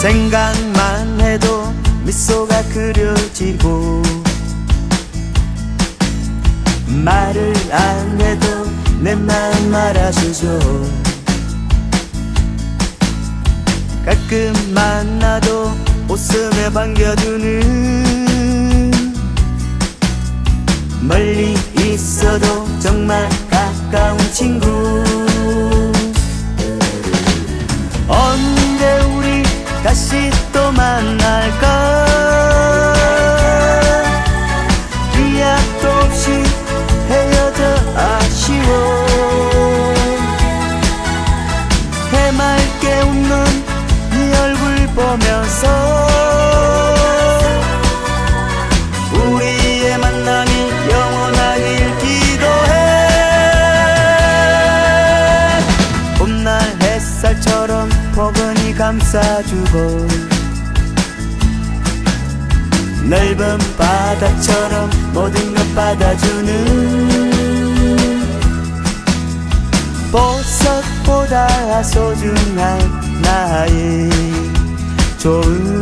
생각만 해도 미소가 그려지고 말을 안 해도 내 마음 알아주죠. 가끔 만나도 웃음에 반겨주는 멀리 있어도 정말 가까운 친구 다시 또 만날까 감싸주고 넓은 바다처럼 모든 것 받아주는 보석보다 소중한 나의 좋은